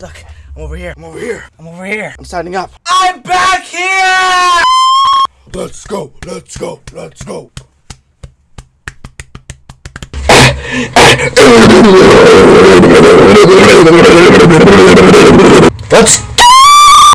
Look, I'm over here. I'm over here. I'm over here. I'm signing up. I'm back here! Let's go. Let's go. Let's go. Let's